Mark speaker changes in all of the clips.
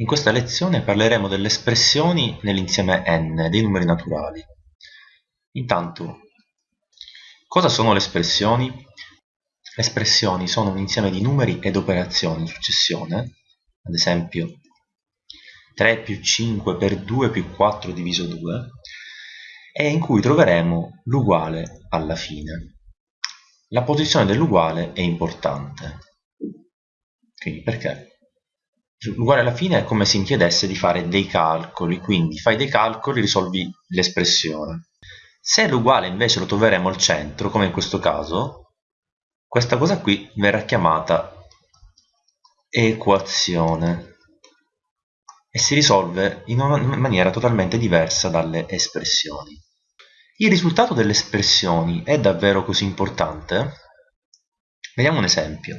Speaker 1: In questa lezione parleremo delle espressioni nell'insieme n dei numeri naturali. Intanto, cosa sono le espressioni? Le espressioni sono un insieme di numeri ed operazioni in successione, ad esempio 3 più 5 per 2 più 4 diviso 2, e in cui troveremo l'uguale alla fine. La posizione dell'uguale è importante. Quindi perché? L'uguale alla fine è come se mi chiedesse di fare dei calcoli, quindi fai dei calcoli, risolvi l'espressione. Se l'uguale invece lo troveremo al centro, come in questo caso, questa cosa qui verrà chiamata equazione e si risolve in una maniera totalmente diversa dalle espressioni. Il risultato delle espressioni è davvero così importante? Vediamo un esempio.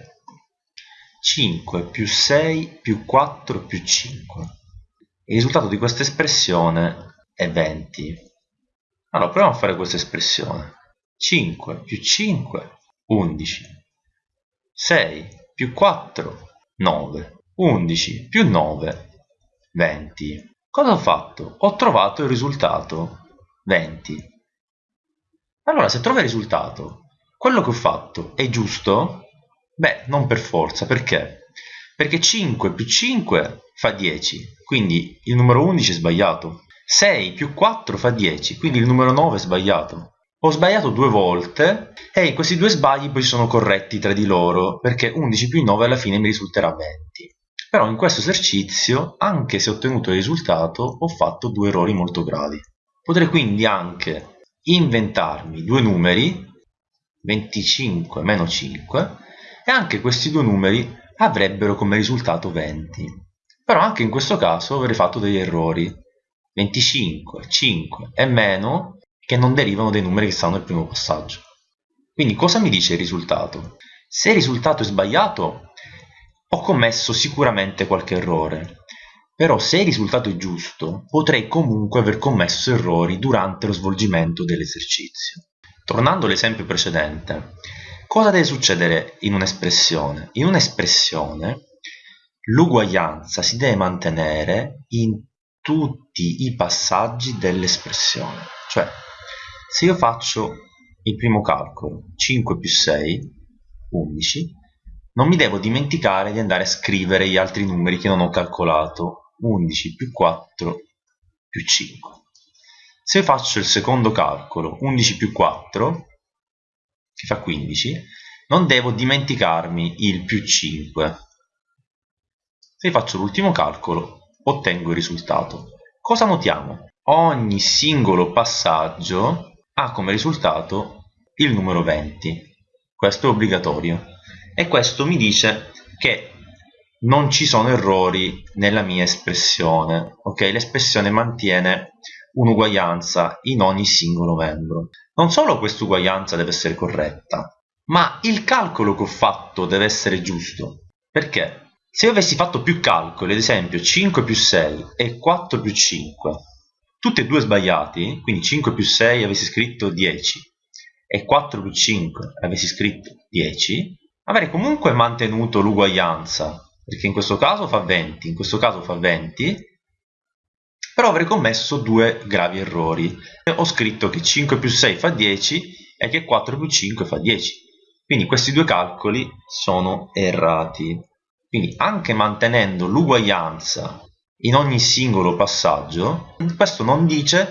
Speaker 1: 5 più 6 più 4 più 5. Il risultato di questa espressione è 20. Allora, proviamo a fare questa espressione. 5 più 5, 11. 6 più 4, 9. 11 più 9, 20. Cosa ho fatto? Ho trovato il risultato 20. Allora, se trovo il risultato, quello che ho fatto è giusto? Beh, non per forza, perché? Perché 5 più 5 fa 10, quindi il numero 11 è sbagliato. 6 più 4 fa 10, quindi il numero 9 è sbagliato. Ho sbagliato due volte e questi due sbagli poi sono corretti tra di loro, perché 11 più 9 alla fine mi risulterà 20. Però in questo esercizio, anche se ho ottenuto il risultato, ho fatto due errori molto gravi. Potrei quindi anche inventarmi due numeri, 25 meno 5, e anche questi due numeri avrebbero come risultato 20. Però anche in questo caso avrei fatto degli errori. 25, 5 e meno che non derivano dai numeri che stanno nel primo passaggio. Quindi cosa mi dice il risultato? Se il risultato è sbagliato, ho commesso sicuramente qualche errore. Però se il risultato è giusto, potrei comunque aver commesso errori durante lo svolgimento dell'esercizio. Tornando all'esempio precedente, Cosa deve succedere in un'espressione? In un'espressione l'uguaglianza si deve mantenere in tutti i passaggi dell'espressione. Cioè, se io faccio il primo calcolo, 5 più 6, 11, non mi devo dimenticare di andare a scrivere gli altri numeri che non ho calcolato, 11 più 4 più 5. Se faccio il secondo calcolo, 11 più 4, fa 15, non devo dimenticarmi il più 5. Se faccio l'ultimo calcolo, ottengo il risultato. Cosa notiamo? Ogni singolo passaggio ha come risultato il numero 20. Questo è obbligatorio. E questo mi dice che non ci sono errori nella mia espressione. Ok, l'espressione mantiene un'uguaglianza in ogni singolo membro. Non solo questa uguaglianza deve essere corretta, ma il calcolo che ho fatto deve essere giusto. Perché? Se io avessi fatto più calcoli, ad esempio 5 più 6 e 4 più 5, tutti e due sbagliati, quindi 5 più 6 avessi scritto 10 e 4 più 5 avessi scritto 10, avrei comunque mantenuto l'uguaglianza, perché in questo caso fa 20, in questo caso fa 20, però avrei commesso due gravi errori. Ho scritto che 5 più 6 fa 10 e che 4 più 5 fa 10. Quindi questi due calcoli sono errati. Quindi anche mantenendo l'uguaglianza in ogni singolo passaggio, questo non dice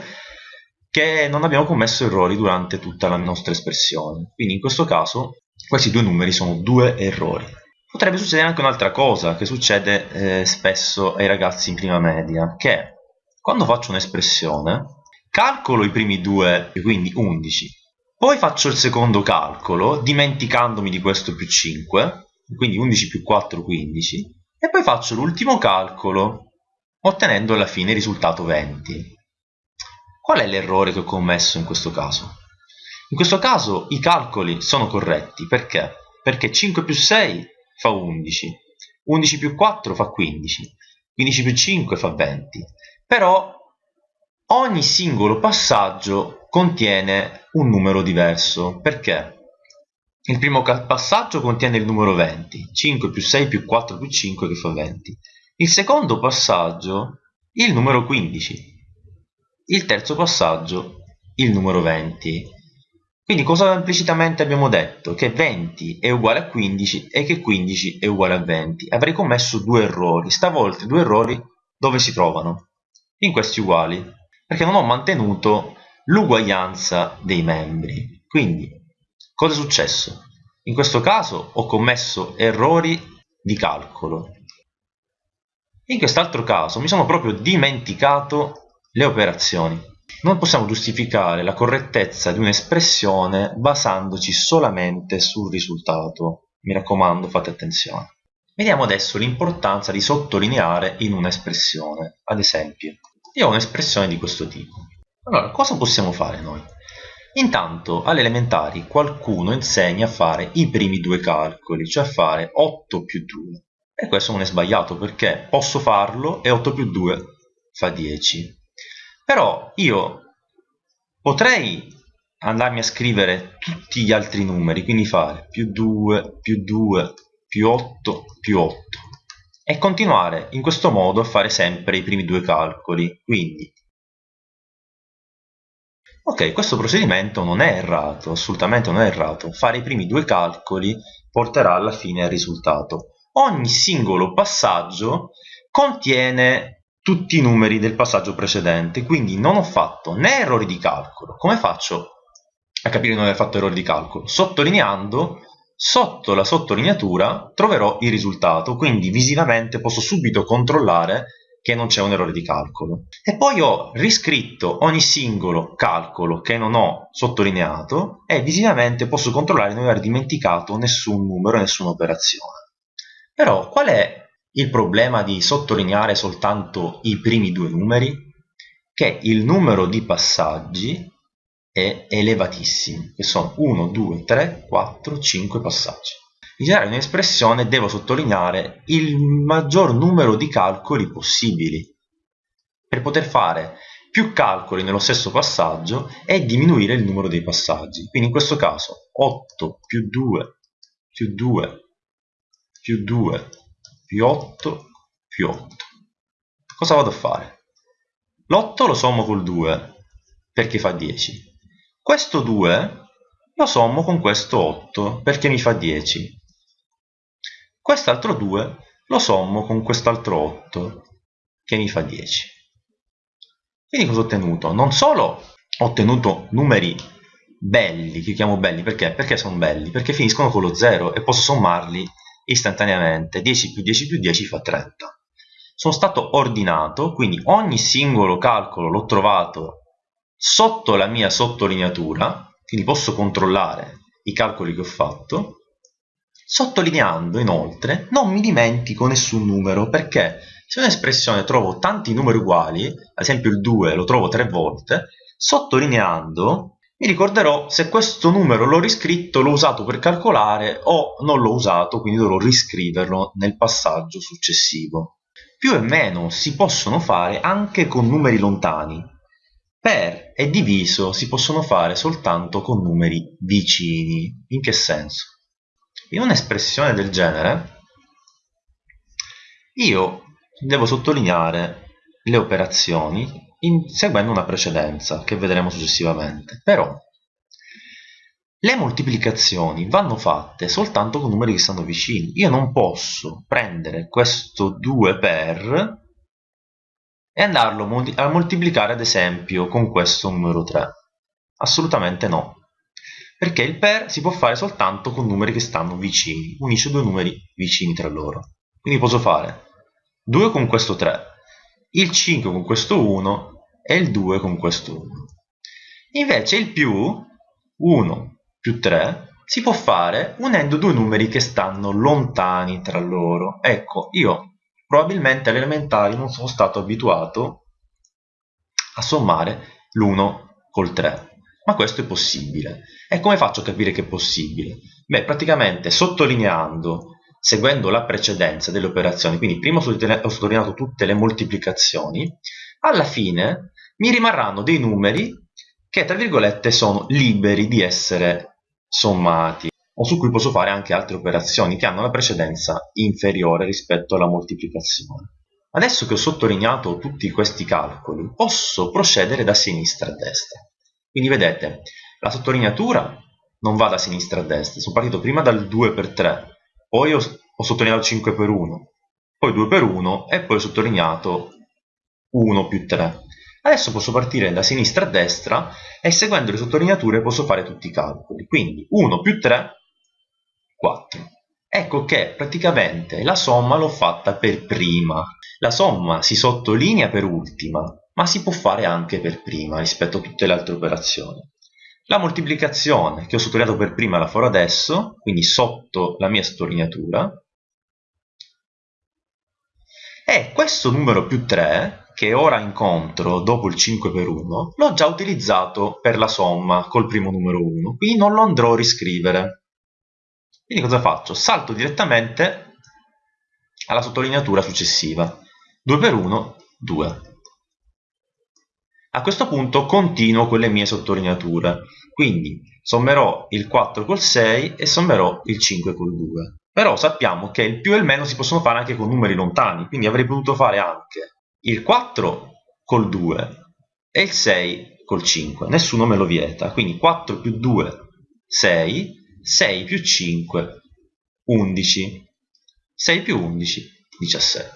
Speaker 1: che non abbiamo commesso errori durante tutta la nostra espressione. Quindi in questo caso questi due numeri sono due errori. Potrebbe succedere anche un'altra cosa che succede eh, spesso ai ragazzi in prima media, che quando faccio un'espressione, calcolo i primi due, quindi 11, poi faccio il secondo calcolo, dimenticandomi di questo più 5, quindi 11 più 4, 15, e poi faccio l'ultimo calcolo, ottenendo alla fine il risultato 20. Qual è l'errore che ho commesso in questo caso? In questo caso i calcoli sono corretti, perché? Perché 5 più 6 fa 11, 11 più 4 fa 15, 15 più 5 fa 20 però ogni singolo passaggio contiene un numero diverso. Perché? Il primo passaggio contiene il numero 20, 5 più 6 più 4 più 5 che fa 20. il secondo passaggio il numero 15, il terzo passaggio il numero 20. Quindi cosa implicitamente abbiamo detto? Che 20 è uguale a 15 e che 15 è uguale a 20. Avrei commesso due errori, stavolta due errori dove si trovano? In questi uguali, perché non ho mantenuto l'uguaglianza dei membri. Quindi, cosa è successo? In questo caso ho commesso errori di calcolo. In quest'altro caso mi sono proprio dimenticato le operazioni. Non possiamo giustificare la correttezza di un'espressione basandoci solamente sul risultato. Mi raccomando, fate attenzione. Vediamo adesso l'importanza di sottolineare in un'espressione. Ad esempio, io ho un'espressione di questo tipo. Allora, cosa possiamo fare noi? Intanto, alle elementari, qualcuno insegna a fare i primi due calcoli, cioè a fare 8 più 2. E questo non è sbagliato perché posso farlo e 8 più 2 fa 10. Però io potrei andarmi a scrivere tutti gli altri numeri, quindi fare più 2, più 2, più 8, più 8 e continuare in questo modo a fare sempre i primi due calcoli. Quindi, ok, questo procedimento non è errato, assolutamente non è errato. Fare i primi due calcoli porterà alla fine al risultato. Ogni singolo passaggio contiene tutti i numeri del passaggio precedente, quindi non ho fatto né errori di calcolo. Come faccio a capire di non aver fatto errori di calcolo? Sottolineando, sotto la sottolineatura troverò il risultato, quindi visivamente posso subito controllare che non c'è un errore di calcolo. E poi ho riscritto ogni singolo calcolo che non ho sottolineato e visivamente posso controllare di non aver dimenticato nessun numero, nessuna operazione. Però qual è il problema di sottolineare soltanto i primi due numeri? Che il numero di passaggi è elevatissimo, che sono 1, 2, 3, 4, 5 passaggi. In generale in un'espressione devo sottolineare il maggior numero di calcoli possibili per poter fare più calcoli nello stesso passaggio e diminuire il numero dei passaggi. Quindi in questo caso 8 più 2 più 2 più 2 più 8 più 8. Cosa vado a fare? L'8 lo sommo col 2 perché fa 10. Questo 2 lo sommo con questo 8 perché mi fa 10. Quest'altro 2 lo sommo con quest'altro 8 che mi fa 10. Quindi cosa ho ottenuto? Non solo ho ottenuto numeri belli, che chiamo belli perché? Perché sono belli? Perché finiscono con lo 0 e posso sommarli istantaneamente 10 più 10 più 10 fa 30 sono stato ordinato quindi ogni singolo calcolo l'ho trovato sotto la mia sottolineatura quindi posso controllare i calcoli che ho fatto sottolineando inoltre non mi dimentico nessun numero perché se un'espressione trovo tanti numeri uguali ad esempio il 2 lo trovo tre volte sottolineando mi ricorderò se questo numero l'ho riscritto, l'ho usato per calcolare o non l'ho usato, quindi dovrò riscriverlo nel passaggio successivo. Più e meno si possono fare anche con numeri lontani. Per e diviso si possono fare soltanto con numeri vicini. In che senso? In un'espressione del genere io devo sottolineare le operazioni in, seguendo una precedenza che vedremo successivamente. Però le moltiplicazioni vanno fatte soltanto con numeri che stanno vicini. Io non posso prendere questo 2 per e andarlo a moltiplicare ad esempio con questo numero 3. Assolutamente no. Perché il per si può fare soltanto con numeri che stanno vicini. Unisce due numeri vicini tra loro. Quindi posso fare 2 con questo 3 il 5 con questo 1 e il 2 con questo 1. Invece il più 1 più 3 si può fare unendo due numeri che stanno lontani tra loro. Ecco, io probabilmente alle elementari non sono stato abituato a sommare l'1 col 3, ma questo è possibile. E come faccio a capire che è possibile? Beh, praticamente sottolineando seguendo la precedenza delle operazioni, quindi prima ho sottolineato tutte le moltiplicazioni, alla fine mi rimarranno dei numeri che tra virgolette sono liberi di essere sommati o su cui posso fare anche altre operazioni che hanno la precedenza inferiore rispetto alla moltiplicazione. adesso che ho sottolineato tutti questi calcoli, posso procedere da sinistra a destra. Quindi vedete, la sottolineatura non va da sinistra a destra, sono partito prima dal 2 per 3, poi ho, ho sottolineato 5 per 1, poi 2 per 1 e poi ho sottolineato 1 più 3. Adesso posso partire da sinistra a destra e seguendo le sottolineature posso fare tutti i calcoli. Quindi 1 più 3, 4. Ecco che praticamente la somma l'ho fatta per prima. La somma si sottolinea per ultima, ma si può fare anche per prima rispetto a tutte le altre operazioni. La moltiplicazione che ho sottolineato per prima la farò adesso, quindi sotto la mia sottolineatura. E questo numero più 3 che ora incontro dopo il 5 per 1 l'ho già utilizzato per la somma col primo numero 1, quindi non lo andrò a riscrivere. Quindi cosa faccio? Salto direttamente alla sottolineatura successiva. 2 per 1, 2. A questo punto continuo con le mie sottolineature, quindi sommerò il 4 col 6 e sommerò il 5 col 2. Però sappiamo che il più e il meno si possono fare anche con numeri lontani, quindi avrei potuto fare anche il 4 col 2 e il 6 col 5, nessuno me lo vieta, quindi 4 più 2 6, 6 più 5 11, 6 più 11 17.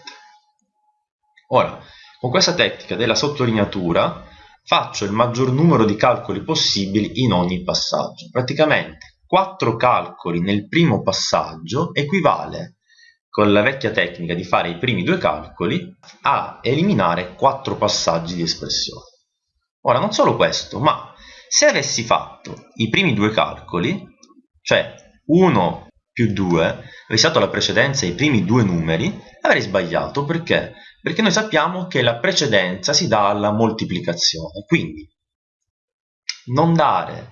Speaker 1: Ora, con questa tecnica della sottolineatura faccio il maggior numero di calcoli possibili in ogni passaggio. Praticamente 4 calcoli nel primo passaggio equivale con la vecchia tecnica di fare i primi due calcoli a eliminare quattro passaggi di espressione. Ora, non solo questo, ma se avessi fatto i primi due calcoli, cioè 1 più 2, avessi dato la precedenza ai primi due numeri, avrei sbagliato. Perché? Perché noi sappiamo che la precedenza si dà alla moltiplicazione. Quindi, non dare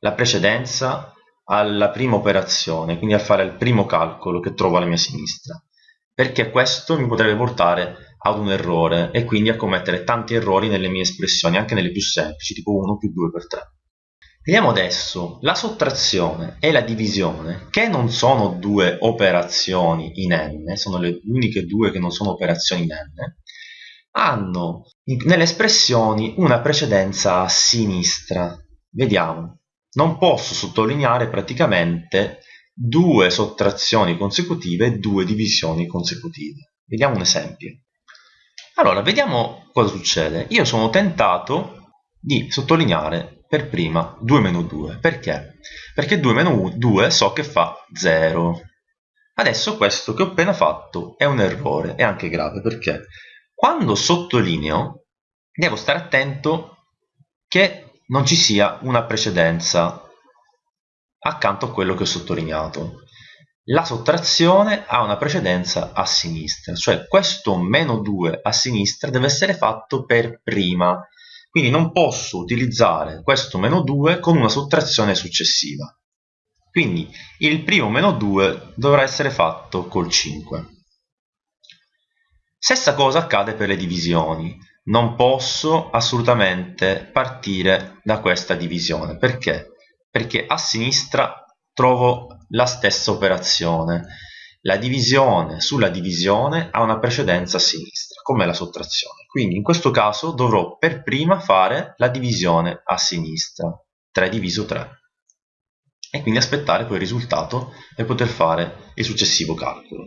Speaker 1: la precedenza alla prima operazione, quindi a fare il primo calcolo che trovo alla mia sinistra, perché questo mi potrebbe portare ad un errore e quindi a commettere tanti errori nelle mie espressioni, anche nelle più semplici, tipo 1 più 2 per 3. Vediamo adesso la sottrazione e la divisione, che non sono due operazioni in n, sono le uniche due che non sono operazioni in n, hanno nelle espressioni una precedenza a sinistra. Vediamo non posso sottolineare praticamente due sottrazioni consecutive e due divisioni consecutive. Vediamo un esempio. Allora, vediamo cosa succede. Io sono tentato di sottolineare per prima 2 meno 2. Perché? Perché 2 meno 2 so che fa 0. Adesso questo che ho appena fatto è un errore, è anche grave, perché quando sottolineo devo stare attento che non ci sia una precedenza accanto a quello che ho sottolineato. La sottrazione ha una precedenza a sinistra, cioè questo meno 2 a sinistra deve essere fatto per prima, quindi non posso utilizzare questo meno 2 con una sottrazione successiva. Quindi il primo meno 2 dovrà essere fatto col 5. Stessa cosa accade per le divisioni non posso assolutamente partire da questa divisione. Perché? Perché a sinistra trovo la stessa operazione. La divisione sulla divisione ha una precedenza a sinistra, come la sottrazione. Quindi in questo caso dovrò per prima fare la divisione a sinistra, 3 diviso 3. E quindi aspettare poi il risultato per poter fare il successivo calcolo.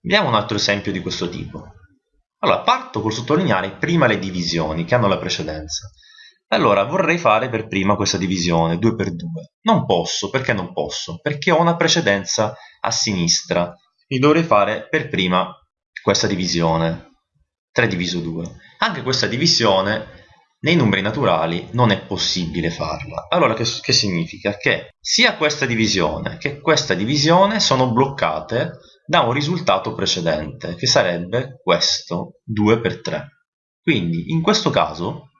Speaker 1: Vediamo un altro esempio di questo tipo. Allora, parto col sottolineare prima le divisioni che hanno la precedenza. Allora, vorrei fare per prima questa divisione, 2 per 2. Non posso, perché non posso? Perché ho una precedenza a sinistra. Quindi dovrei fare per prima questa divisione, 3 diviso 2. Anche questa divisione nei numeri naturali non è possibile farla. Allora che, che significa? Che sia questa divisione che questa divisione sono bloccate da un risultato precedente, che sarebbe questo 2 per 3. Quindi in questo caso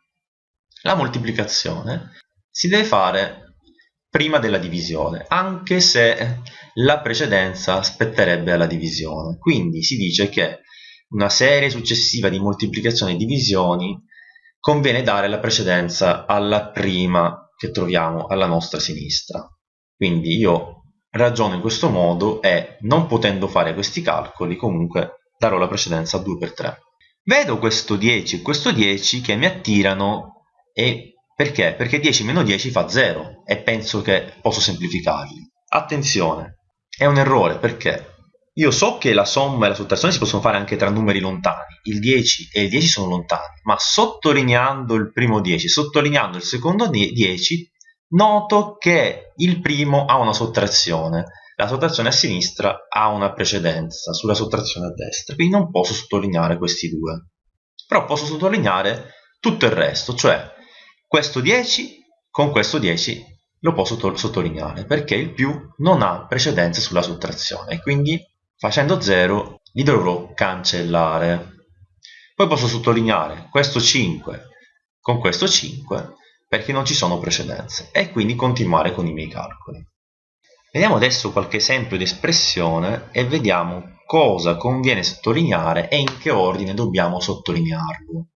Speaker 1: la moltiplicazione si deve fare prima della divisione, anche se la precedenza spetterebbe alla divisione. Quindi si dice che una serie successiva di moltiplicazioni e divisioni conviene dare la precedenza alla prima che troviamo alla nostra sinistra. Quindi io ragiono in questo modo e non potendo fare questi calcoli comunque darò la precedenza a 2 per 3. Vedo questo 10 e questo 10 che mi attirano e perché? Perché 10 meno 10 fa 0 e penso che posso semplificarli. Attenzione, è un errore perché io so che la somma e la sottrazione si possono fare anche tra numeri lontani, il 10 e il 10 sono lontani, ma sottolineando il primo 10, sottolineando il secondo 10, noto che il primo ha una sottrazione, la sottrazione a sinistra ha una precedenza sulla sottrazione a destra, quindi non posso sottolineare questi due. Però posso sottolineare tutto il resto, cioè questo 10 con questo 10 lo posso sottolineare perché il più non ha precedenza sulla sottrazione, quindi Facendo 0 li dovrò cancellare. Poi posso sottolineare questo 5 con questo 5 perché non ci sono precedenze e quindi continuare con i miei calcoli. Vediamo adesso qualche esempio di espressione e vediamo cosa conviene sottolineare e in che ordine dobbiamo sottolinearlo.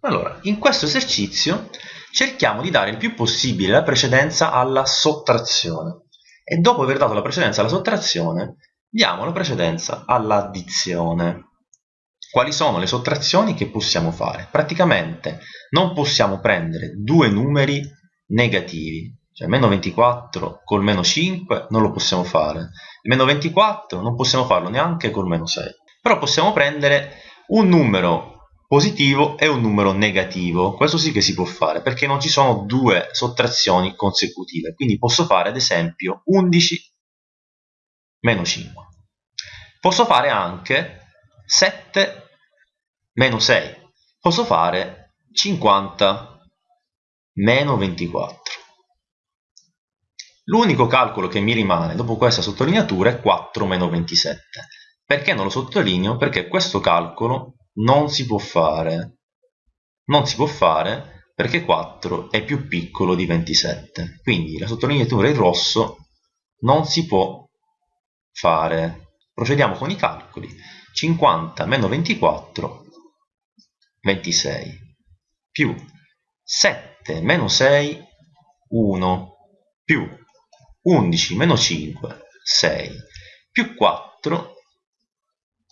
Speaker 1: Allora, in questo esercizio cerchiamo di dare il più possibile la precedenza alla sottrazione e dopo aver dato la precedenza alla sottrazione Diamo la precedenza all'addizione. Quali sono le sottrazioni che possiamo fare? Praticamente non possiamo prendere due numeri negativi, cioè meno 24 col meno 5 non lo possiamo fare, meno 24 non possiamo farlo neanche col meno 6, però possiamo prendere un numero positivo e un numero negativo, questo sì che si può fare perché non ci sono due sottrazioni consecutive, quindi posso fare ad esempio 11 meno 5. Posso fare anche 7 meno 6. Posso fare 50 meno 24. L'unico calcolo che mi rimane dopo questa sottolineatura è 4 meno 27. Perché non lo sottolineo? Perché questo calcolo non si può fare. Non si può fare perché 4 è più piccolo di 27. Quindi la sottolineatura in rosso non si può fare. Procediamo con i calcoli. 50 meno 24, 26, più 7 meno 6, 1, più 11 meno 5, 6, più 4,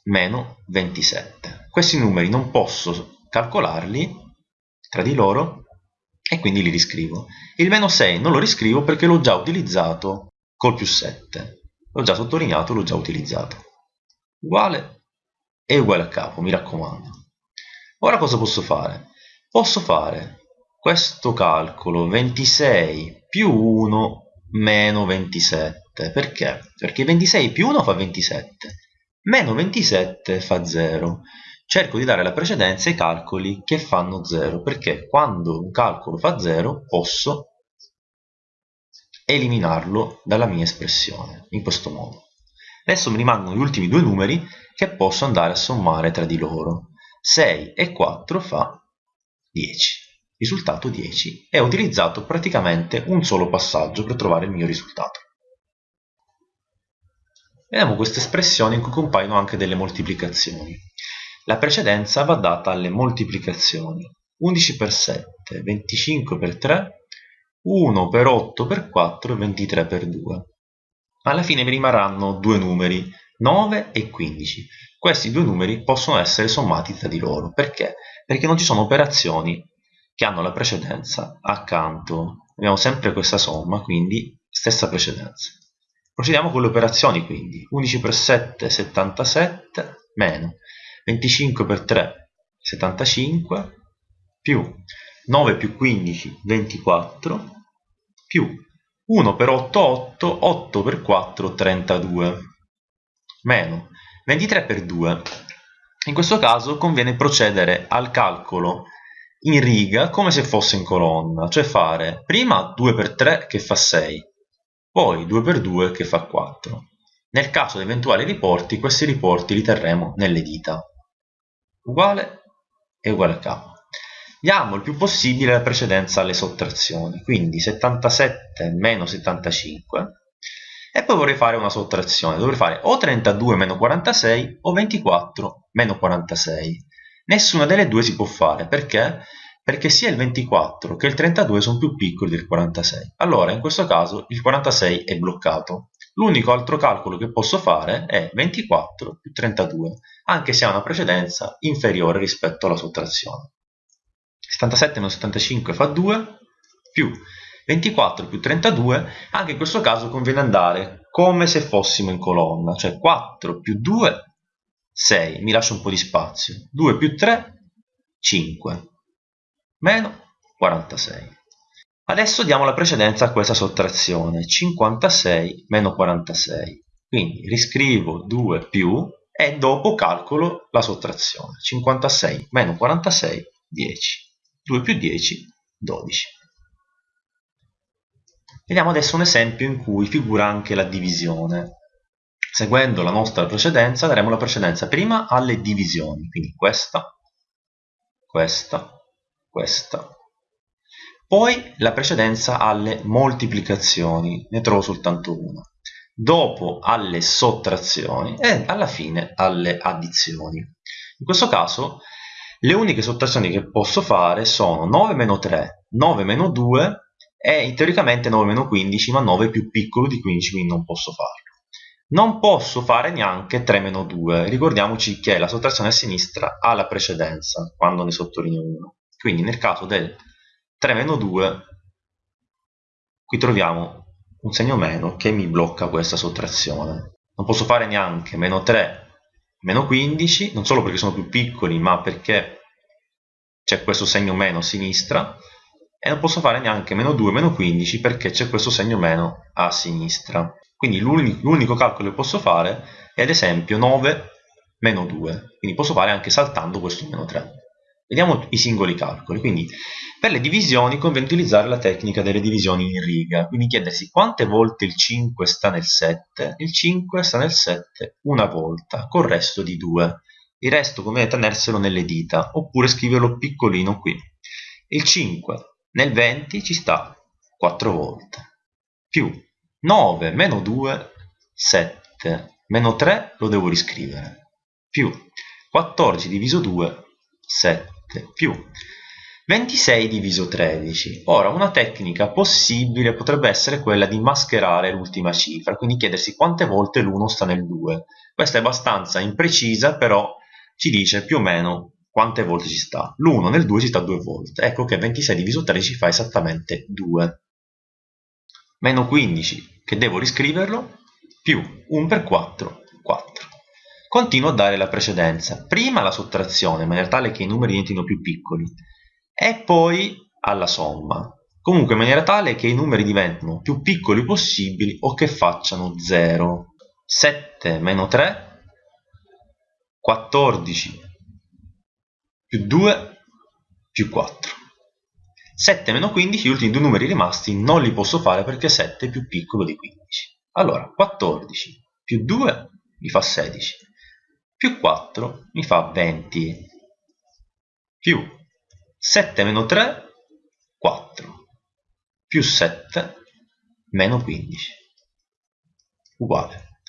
Speaker 1: meno 27. Questi numeri non posso calcolarli tra di loro e quindi li riscrivo. Il meno 6 non lo riscrivo perché l'ho già utilizzato col più 7 l'ho già sottolineato, l'ho già utilizzato. Uguale e uguale a capo, mi raccomando. Ora cosa posso fare? Posso fare questo calcolo 26 più 1 meno 27. Perché? Perché 26 più 1 fa 27, meno 27 fa 0. Cerco di dare la precedenza ai calcoli che fanno 0, perché quando un calcolo fa 0 posso eliminarlo dalla mia espressione, in questo modo. Adesso mi rimangono gli ultimi due numeri che posso andare a sommare tra di loro. 6 e 4 fa 10. Risultato 10 e ho utilizzato praticamente un solo passaggio per trovare il mio risultato. Vediamo queste espressioni in cui compaiono anche delle moltiplicazioni. La precedenza va data alle moltiplicazioni. 11 per 7, 25 per 3, 1 per 8 per 4 e 23 per 2. Alla fine mi rimarranno due numeri, 9 e 15. Questi due numeri possono essere sommati tra di loro. Perché? Perché non ci sono operazioni che hanno la precedenza accanto. Abbiamo sempre questa somma, quindi stessa precedenza. Procediamo con le operazioni quindi. 11 per 7, 77, meno 25 per 3, 75, più 9 più 15, 24, più 1 per 8, 8, 8 per 4, 32, meno 23 per 2. In questo caso conviene procedere al calcolo in riga come se fosse in colonna, cioè fare prima 2 per 3 che fa 6, poi 2 per 2 che fa 4. Nel caso di eventuali riporti, questi riporti li terremo nelle dita. Uguale e uguale a capo diamo il più possibile la precedenza alle sottrazioni, quindi 77 meno 75 e poi vorrei fare una sottrazione, dovrei fare o 32 meno 46 o 24 meno 46. Nessuna delle due si può fare, perché? Perché sia il 24 che il 32 sono più piccoli del 46. Allora, in questo caso, il 46 è bloccato. L'unico altro calcolo che posso fare è 24 più 32, anche se ha una precedenza inferiore rispetto alla sottrazione. 77 meno 75 fa 2, più 24 più 32, anche in questo caso conviene andare come se fossimo in colonna, cioè 4 più 2, 6, mi lascio un po' di spazio, 2 più 3, 5, meno 46. Adesso diamo la precedenza a questa sottrazione, 56 meno 46. Quindi riscrivo 2 più e dopo calcolo la sottrazione. 56 meno 46, 10. 2 più 10, 12. Vediamo adesso un esempio in cui figura anche la divisione. Seguendo la nostra precedenza daremo la precedenza prima alle divisioni, quindi questa, questa, questa, poi la precedenza alle moltiplicazioni, ne trovo soltanto una. Dopo alle sottrazioni e alla fine alle addizioni. In questo caso le uniche sottrazioni che posso fare sono 9 meno 3, 9 meno 2 e teoricamente 9 meno 15, ma 9 è più piccolo di 15, quindi non posso farlo. Non posso fare neanche 3 meno 2, ricordiamoci che la sottrazione a sinistra ha la precedenza quando ne sottolineo 1. Quindi nel caso del 3 meno 2 qui troviamo un segno meno che mi blocca questa sottrazione non posso fare neanche meno 3 meno 15 non solo perché sono più piccoli ma perché c'è questo segno meno a sinistra e non posso fare neanche meno 2 meno 15 perché c'è questo segno meno a sinistra. Quindi l'unico calcolo che posso fare è ad esempio 9 meno 2 quindi posso fare anche saltando questo meno 3 Vediamo i singoli calcoli. Quindi, per le divisioni conviene utilizzare la tecnica delle divisioni in riga, quindi chiedersi quante volte il 5 sta nel 7. Il 5 sta nel 7 una volta, col resto di 2. Il resto conviene tenerselo nelle dita, oppure scriverlo piccolino qui. Il 5 nel 20 ci sta 4 volte, più 9 meno 2, 7, meno 3 lo devo riscrivere, più 14 diviso 2, 7 più 26 diviso 13. Ora, una tecnica possibile potrebbe essere quella di mascherare l'ultima cifra, quindi chiedersi quante volte l'1 sta nel 2. Questa è abbastanza imprecisa, però ci dice più o meno quante volte ci sta. L'1 nel 2 ci sta due volte. Ecco che 26 diviso 13 fa esattamente 2. Meno 15, che devo riscriverlo, più 1 per 4, 4. Continuo a dare la precedenza, prima alla sottrazione, in maniera tale che i numeri diventino più piccoli, e poi alla somma, comunque in maniera tale che i numeri diventino più piccoli possibili o che facciano 0. 7 meno 3, 14 più 2 più 4. 7 meno 15, gli ultimi due numeri rimasti non li posso fare perché 7 è più piccolo di 15. Allora, 14 più 2 mi fa 16 più 4 mi fa 20 più 7 meno 3 4 più 7 meno 15 uguale.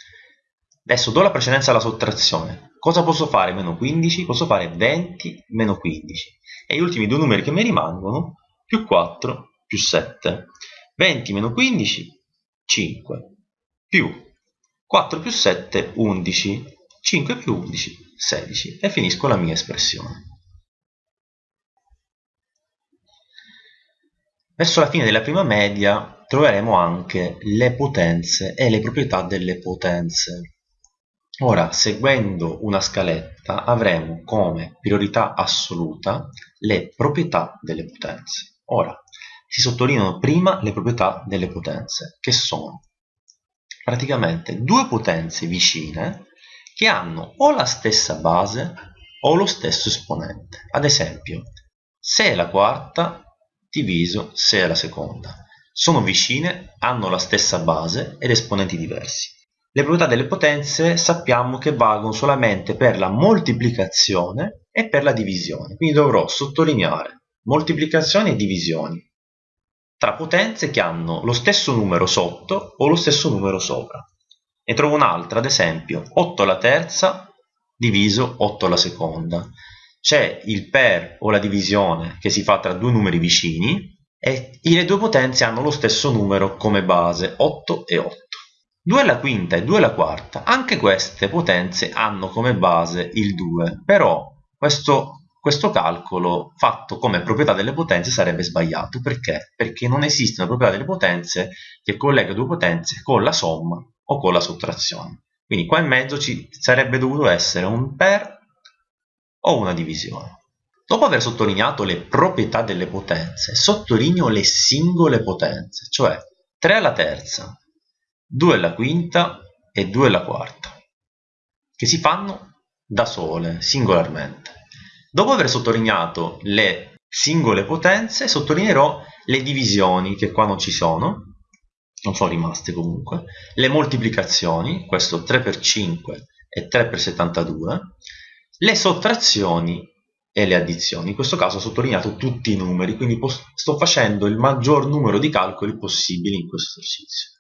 Speaker 1: Adesso do la precedenza alla sottrazione. Cosa posso fare? Meno 15? posso fare 20 meno 15 e gli ultimi due numeri che mi rimangono più 4 più 7 20 meno 15 5 più 4 più 7 11 5 più 11, 16 e finisco la mia espressione. Verso la fine della prima media troveremo anche le potenze e le proprietà delle potenze. Ora, seguendo una scaletta, avremo come priorità assoluta le proprietà delle potenze. Ora, si sottolineano prima le proprietà delle potenze, che sono praticamente due potenze vicine che hanno o la stessa base o lo stesso esponente. Ad esempio, se è la quarta diviso se è la seconda. Sono vicine, hanno la stessa base ed esponenti diversi. Le proprietà delle potenze sappiamo che valgono solamente per la moltiplicazione e per la divisione, quindi dovrò sottolineare moltiplicazioni e divisioni tra potenze che hanno lo stesso numero sotto o lo stesso numero sopra. Ne trovo un'altra, ad esempio, 8 alla terza diviso 8 alla seconda. C'è il per o la divisione che si fa tra due numeri vicini e le due potenze hanno lo stesso numero come base, 8 e 8. 2 alla quinta e 2 alla quarta, anche queste potenze hanno come base il 2, però questo, questo calcolo fatto come proprietà delle potenze sarebbe sbagliato. Perché? Perché non una proprietà delle potenze che collega due potenze con la somma o con la sottrazione. Quindi qua in mezzo ci sarebbe dovuto essere un per o una divisione. Dopo aver sottolineato le proprietà delle potenze, sottolineo le singole potenze, cioè 3 alla terza, 2 alla quinta e 2 alla quarta, che si fanno da sole, singolarmente. Dopo aver sottolineato le singole potenze, sottolineerò le divisioni, che qua non ci sono, non sono rimaste comunque, le moltiplicazioni, questo 3 per 5 e 3 per 72, le sottrazioni e le addizioni. In questo caso ho sottolineato tutti i numeri, quindi sto facendo il maggior numero di calcoli possibili in questo esercizio.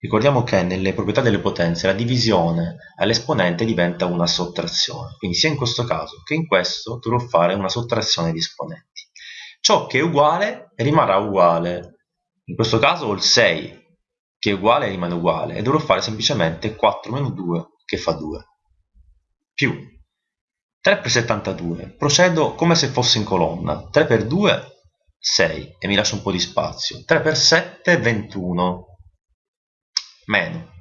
Speaker 1: Ricordiamo che nelle proprietà delle potenze la divisione all'esponente diventa una sottrazione, quindi sia in questo caso che in questo dovrò fare una sottrazione di esponenti. Ciò che è uguale rimarrà uguale, in questo caso ho il 6 che è uguale rimane uguale e dovrò fare semplicemente 4 meno 2 che fa 2 più 3 per 72 procedo come se fosse in colonna 3 per 2 6 e mi lascio un po' di spazio 3 per 7 21 meno.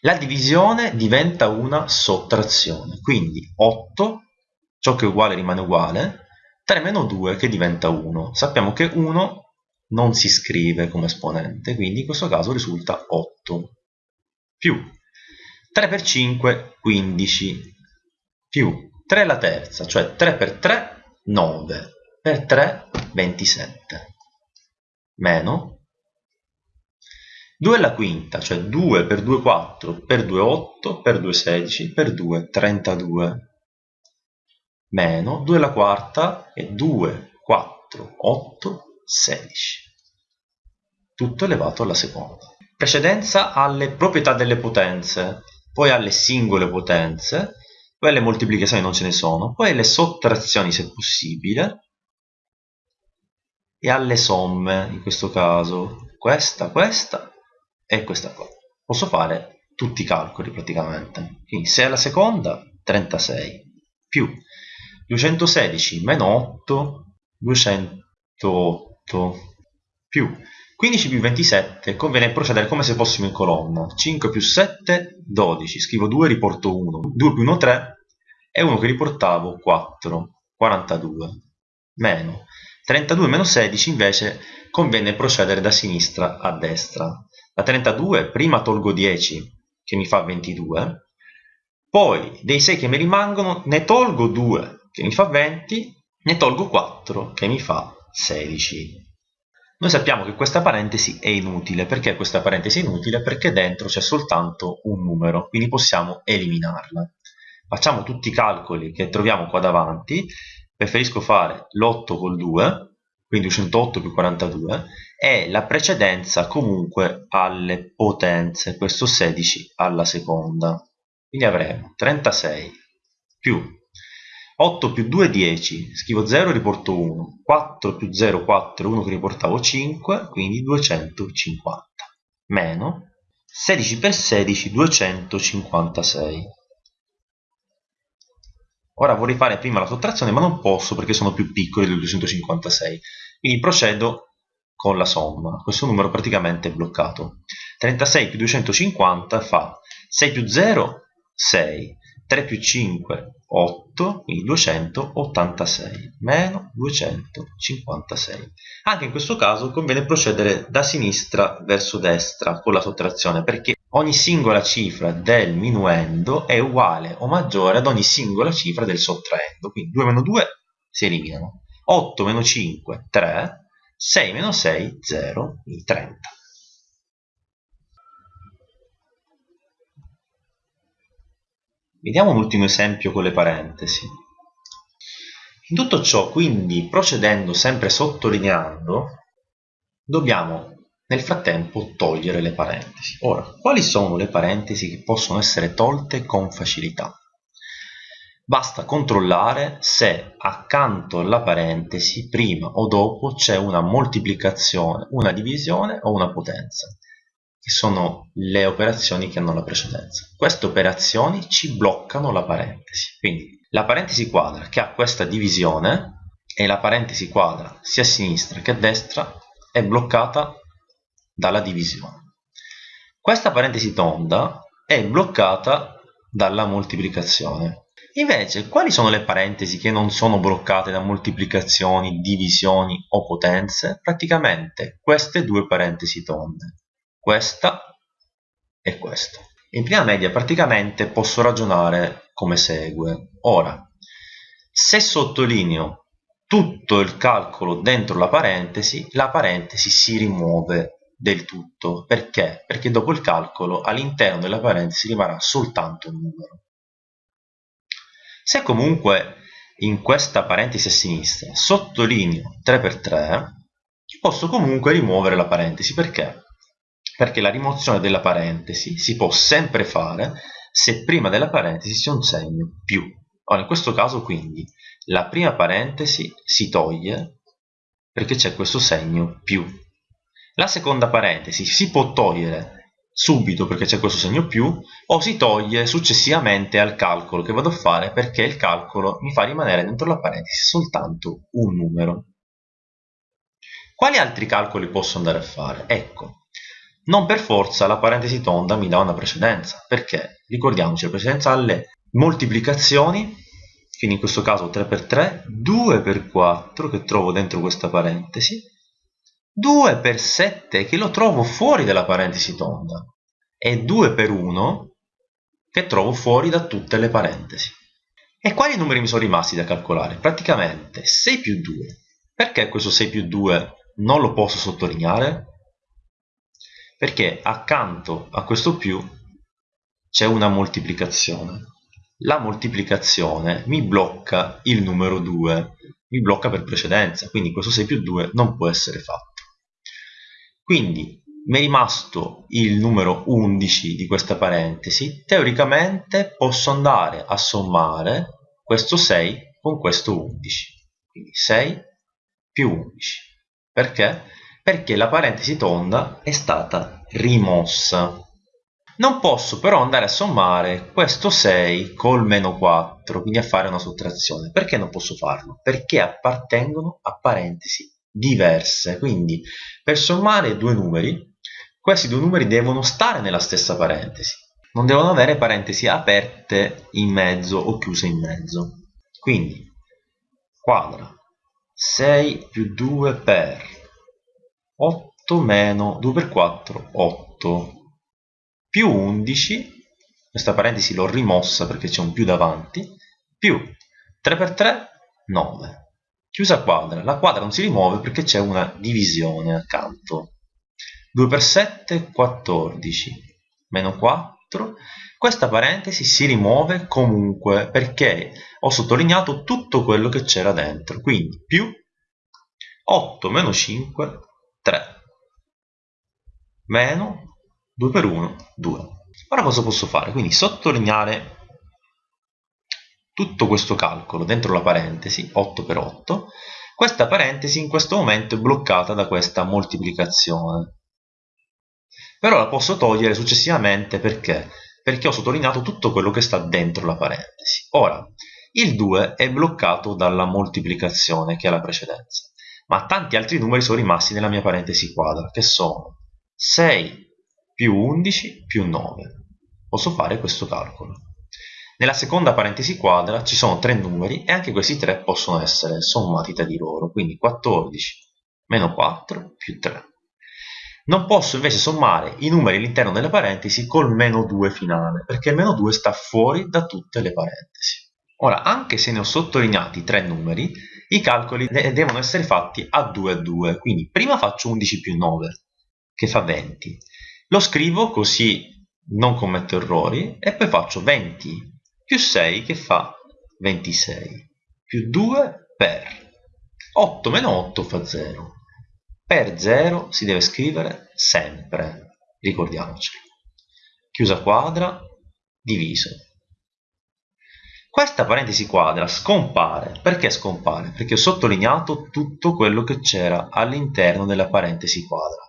Speaker 1: La divisione diventa una sottrazione, quindi 8, ciò che è uguale rimane uguale, 3 meno 2 che diventa 1. Sappiamo che 1 non si scrive come esponente, quindi in questo caso risulta 8 più 3 per 5, 15 più 3 alla terza, cioè 3 per 3, 9 per 3, 27 meno 2 alla quinta, cioè 2 per 2 4, per 2 8, per 2 16, per 2 32, meno 2 alla quarta e 2, 4, 8, 16. Tutto elevato alla seconda. Precedenza alle proprietà delle potenze, poi alle singole potenze, poi alle moltiplicazioni non ce ne sono, poi alle sottrazioni se possibile, e alle somme, in questo caso questa, questa e questa qua. Posso fare tutti i calcoli praticamente. Quindi 6 alla seconda, 36, più 216 meno 8, 208, più. 15 più 27, conviene procedere come se fossimo in colonna. 5 più 7, 12, scrivo 2, riporto 1, 2 più 1, 3, e 1 che riportavo, 4, 42, meno. 32 meno 16 invece conviene procedere da sinistra a destra. Da 32 prima tolgo 10 che mi fa 22, poi dei 6 che mi rimangono ne tolgo 2 che mi fa 20, ne tolgo 4 che mi fa 16. Noi sappiamo che questa parentesi è inutile. Perché questa parentesi è inutile? Perché dentro c'è soltanto un numero, quindi possiamo eliminarla. Facciamo tutti i calcoli che troviamo qua davanti. Preferisco fare l'8 col 2, quindi 108 più 42, e la precedenza comunque alle potenze, questo 16 alla seconda. Quindi avremo 36 più 8 più 2 10, scrivo 0 e riporto 1, 4 più 0 4, 1 che riportavo 5, quindi 250, meno 16 per 16 256. Ora vorrei fare prima la sottrazione ma non posso perché sono più piccoli del 256, quindi procedo con la somma. Questo numero praticamente è bloccato. 36 più 250 fa 6 più 0, 6, 3 più 5, 8, quindi 286, meno 256. Anche in questo caso conviene procedere da sinistra verso destra con la sottrazione, perché ogni singola cifra del minuendo è uguale o maggiore ad ogni singola cifra del sottraendo. Quindi 2 meno 2 si eliminano. 8 meno 5, 3. 6 meno 6, 0, quindi 30. Vediamo un ultimo esempio con le parentesi. In tutto ciò, quindi, procedendo sempre sottolineando, dobbiamo nel frattempo togliere le parentesi. Ora, quali sono le parentesi che possono essere tolte con facilità? Basta controllare se accanto alla parentesi, prima o dopo, c'è una moltiplicazione, una divisione o una potenza. Che sono le operazioni che hanno la precedenza. Queste operazioni ci bloccano la parentesi. Quindi la parentesi quadra che ha questa divisione e la parentesi quadra sia a sinistra che a destra è bloccata dalla divisione. Questa parentesi tonda è bloccata dalla moltiplicazione. Invece, quali sono le parentesi che non sono bloccate da moltiplicazioni, divisioni o potenze? Praticamente queste due parentesi tonde, questa e questa. In prima media praticamente posso ragionare come segue. Ora, se sottolineo tutto il calcolo dentro la parentesi, la parentesi si rimuove del tutto. Perché? Perché dopo il calcolo all'interno della parentesi rimarrà soltanto un numero. Se comunque in questa parentesi a sinistra sottolineo 3x3, posso comunque rimuovere la parentesi. Perché? Perché la rimozione della parentesi si può sempre fare se prima della parentesi c'è un segno più. Ora, in questo caso quindi la prima parentesi si toglie perché c'è questo segno più. La seconda parentesi si può togliere subito perché c'è questo segno più o si toglie successivamente al calcolo che vado a fare perché il calcolo mi fa rimanere dentro la parentesi soltanto un numero. Quali altri calcoli posso andare a fare? Ecco, non per forza la parentesi tonda mi dà una precedenza, perché ricordiamoci la precedenza alle moltiplicazioni, quindi in questo caso 3 per 3, 2 per 4 che trovo dentro questa parentesi, 2 per 7 che lo trovo fuori dalla parentesi tonda e 2 per 1 che trovo fuori da tutte le parentesi. E quali numeri mi sono rimasti da calcolare? Praticamente 6 più 2. Perché questo 6 più 2 non lo posso sottolineare? Perché accanto a questo più c'è una moltiplicazione. La moltiplicazione mi blocca il numero 2, mi blocca per precedenza, quindi questo 6 più 2 non può essere fatto. Quindi mi è rimasto il numero 11 di questa parentesi, teoricamente posso andare a sommare questo 6 con questo 11. Quindi 6 più 11. Perché? Perché la parentesi tonda è stata rimossa. Non posso però andare a sommare questo 6 col meno 4, quindi a fare una sottrazione. Perché non posso farlo? Perché appartengono a parentesi diverse. Quindi per sommare due numeri, questi due numeri devono stare nella stessa parentesi. Non devono avere parentesi aperte in mezzo o chiuse in mezzo. Quindi quadra 6 più 2 per 8 meno 2 per 4, 8 più 11, questa parentesi l'ho rimossa perché c'è un più davanti, più 3 per 3, 9 chiusa quadra. La quadra non si rimuove perché c'è una divisione accanto. 2 per 7, 14, meno 4. Questa parentesi si rimuove comunque perché ho sottolineato tutto quello che c'era dentro. Quindi più 8 meno 5, 3. Meno 2 per 1, 2. Ora cosa posso fare? Quindi sottolineare tutto questo calcolo dentro la parentesi 8 per 8 questa parentesi in questo momento è bloccata da questa moltiplicazione però la posso togliere successivamente perché? perché ho sottolineato tutto quello che sta dentro la parentesi ora il 2 è bloccato dalla moltiplicazione che è la precedenza ma tanti altri numeri sono rimasti nella mia parentesi quadra che sono 6 più 11 più 9 posso fare questo calcolo nella seconda parentesi quadra ci sono tre numeri e anche questi tre possono essere sommati tra di loro, quindi 14 meno 4 più 3. Non posso invece sommare i numeri all'interno delle parentesi col meno 2 finale, perché il meno 2 sta fuori da tutte le parentesi. Ora, anche se ne ho sottolineati tre numeri, i calcoli devono essere fatti a 2 a 2, quindi prima faccio 11 più 9, che fa 20. Lo scrivo così non commetto errori e poi faccio 20 più 6 che fa 26 più 2 per 8 meno 8 fa 0 per 0 si deve scrivere sempre ricordiamocelo chiusa quadra diviso questa parentesi quadra scompare perché scompare? perché ho sottolineato tutto quello che c'era all'interno della parentesi quadra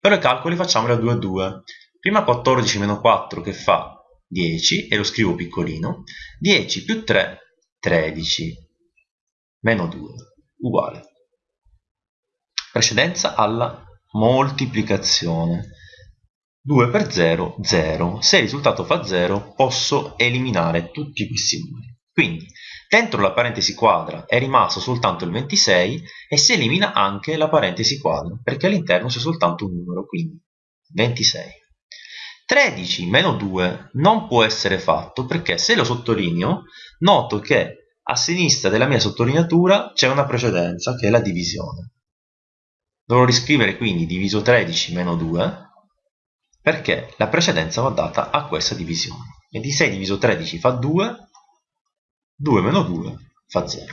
Speaker 1: per i calcoli facciamoli a 2 a 2 Prima 14 meno 4 che fa 10, e lo scrivo piccolino, 10 più 3, 13, meno 2, uguale. Precedenza alla moltiplicazione. 2 per 0, 0. Se il risultato fa 0, posso eliminare tutti questi numeri. Quindi, dentro la parentesi quadra è rimasto soltanto il 26 e si elimina anche la parentesi quadra, perché all'interno c'è soltanto un numero, quindi 26. 13 meno 2 non può essere fatto perché se lo sottolineo noto che a sinistra della mia sottolineatura c'è una precedenza che è la divisione. Dovrò riscrivere quindi diviso 13 meno 2 perché la precedenza va data a questa divisione. 26 diviso 13 fa 2, 2 meno 2 fa 0.